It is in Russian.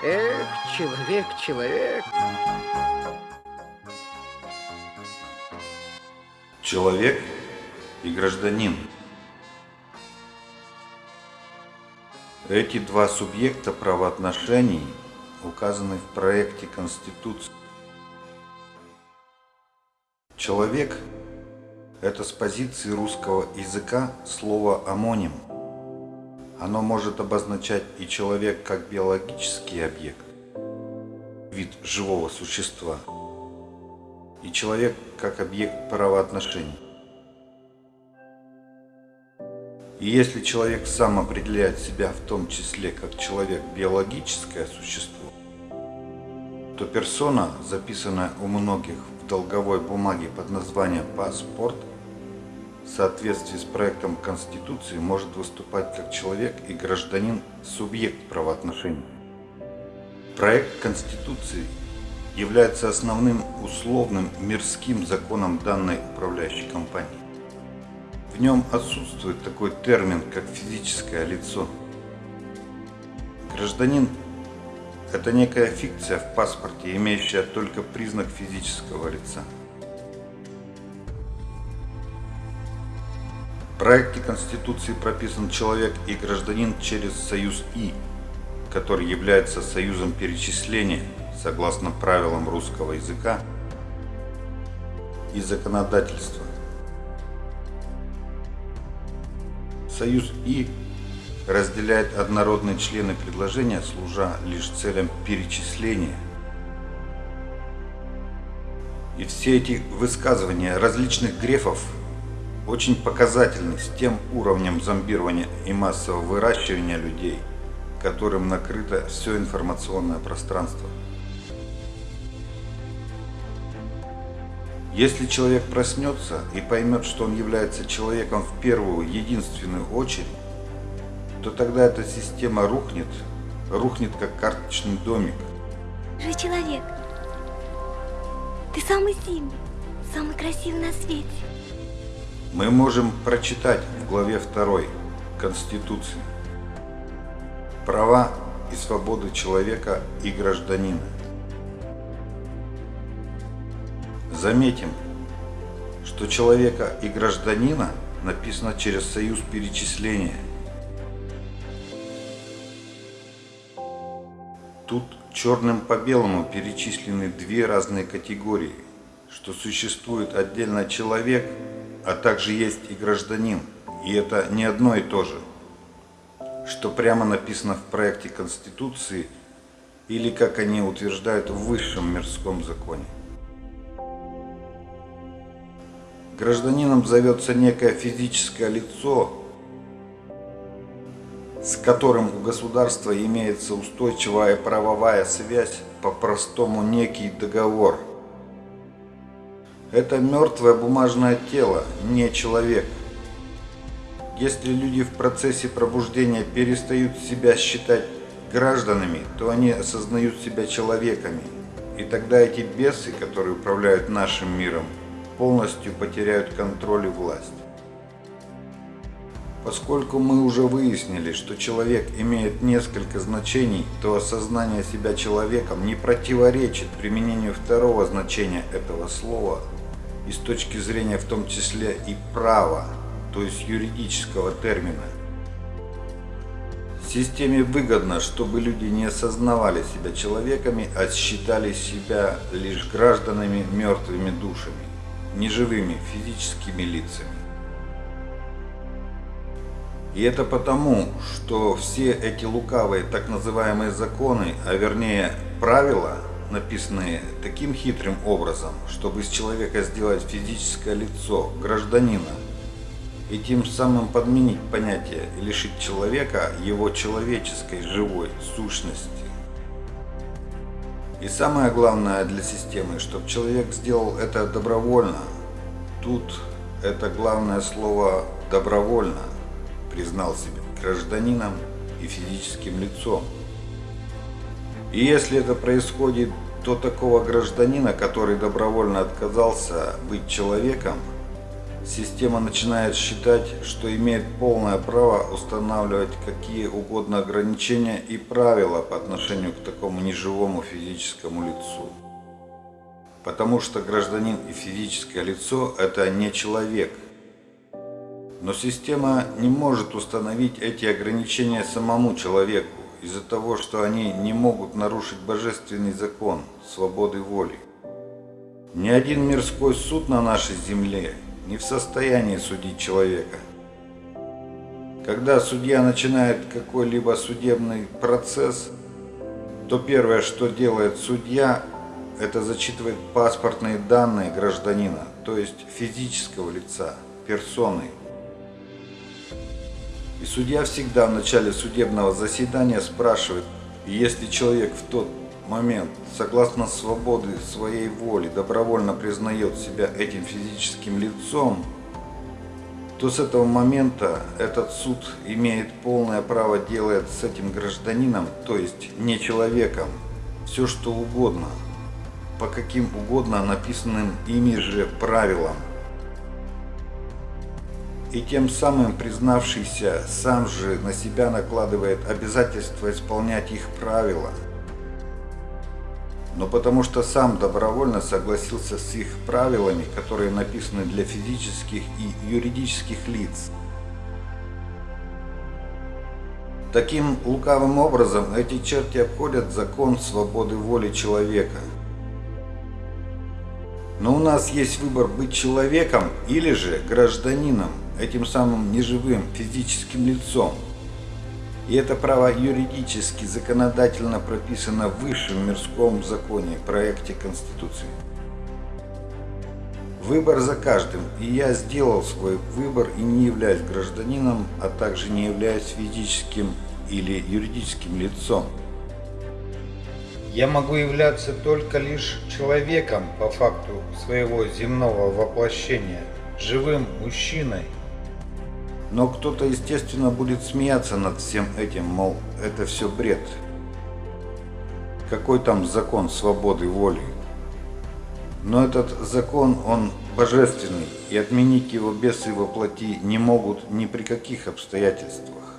Эх, человек, человек. Человек и гражданин. Эти два субъекта правоотношений указаны в проекте Конституции. Человек – это с позиции русского языка слово «амоним». Оно может обозначать и человек как биологический объект, вид живого существа, и человек как объект правоотношений. И если человек сам определяет себя в том числе как человек биологическое существо, то персона, записанная у многих в долговой бумаге под названием «паспорт», в соответствии с проектом Конституции может выступать как человек и гражданин субъект правоотношений. Проект Конституции является основным условным мирским законом данной управляющей компании. В нем отсутствует такой термин, как физическое лицо. Гражданин – это некая фикция в паспорте, имеющая только признак физического лица. Проекте Конституции прописан человек и гражданин через союз «и», который является союзом перечисления, согласно правилам русского языка и законодательства. Союз «и» разделяет однородные члены предложения, служа лишь целям перечисления. И все эти высказывания различных грефов очень показательны с тем уровнем зомбирования и массового выращивания людей, которым накрыто все информационное пространство. Если человек проснется и поймет, что он является человеком в первую, единственную очередь, то тогда эта система рухнет, рухнет как карточный домик. Же человек, ты самый сильный, самый красивый на свете. Мы можем прочитать в главе 2 Конституции права и свободы человека и гражданина. Заметим, что человека и гражданина написано через союз перечисления. Тут черным по белому перечислены две разные категории, что существует отдельно человек, а также есть и гражданин, и это не одно и то же, что прямо написано в проекте Конституции или как они утверждают в высшем мирском законе. Гражданином зовется некое физическое лицо, с которым у государства имеется устойчивая правовая связь, по-простому некий договор. Это мертвое бумажное тело, не человек. Если люди в процессе пробуждения перестают себя считать гражданами, то они осознают себя человеками. И тогда эти бесы, которые управляют нашим миром, полностью потеряют контроль и власть. Поскольку мы уже выяснили, что человек имеет несколько значений, то осознание себя человеком не противоречит применению второго значения этого слова и с точки зрения в том числе и права, то есть юридического термина. Системе выгодно, чтобы люди не осознавали себя человеками, а считали себя лишь гражданами мертвыми душами неживыми физическими лицами. И это потому, что все эти лукавые так называемые законы, а вернее правила, написанные таким хитрым образом, чтобы из человека сделать физическое лицо гражданина и тем самым подменить понятие и лишить человека его человеческой живой сущности. И самое главное для системы, чтобы человек сделал это добровольно. Тут это главное слово «добровольно» признал себя гражданином и физическим лицом. И если это происходит, то такого гражданина, который добровольно отказался быть человеком, система начинает считать, что имеет полное право устанавливать какие угодно ограничения и правила по отношению к такому неживому физическому лицу. Потому что гражданин и физическое лицо – это не человек. Но система не может установить эти ограничения самому человеку из-за того, что они не могут нарушить божественный закон свободы воли. Ни один мирской суд на нашей земле не в состоянии судить человека. Когда судья начинает какой-либо судебный процесс, то первое, что делает судья, это зачитывает паспортные данные гражданина, то есть физического лица, персоны. Судья всегда в начале судебного заседания спрашивает, если человек в тот момент, согласно свободы своей воли, добровольно признает себя этим физическим лицом, то с этого момента этот суд имеет полное право делать с этим гражданином, то есть не человеком, все что угодно, по каким угодно написанным ими же правилам. И тем самым признавшийся сам же на себя накладывает обязательство исполнять их правила – но потому что сам добровольно согласился с их правилами, которые написаны для физических и юридических лиц. Таким лукавым образом эти черти обходят закон свободы воли человека. Но у нас есть выбор быть человеком или же гражданином, этим самым неживым физическим лицом – и это право юридически, законодательно прописано в высшем мирском законе, проекте Конституции. Выбор за каждым, и я сделал свой выбор и не являюсь гражданином, а также не являюсь физическим или юридическим лицом. Я могу являться только лишь человеком по факту своего земного воплощения, живым мужчиной, но кто-то, естественно, будет смеяться над всем этим, мол, это все бред. Какой там закон свободы воли? Но этот закон, он божественный, и отменить его бесы воплоти не могут ни при каких обстоятельствах.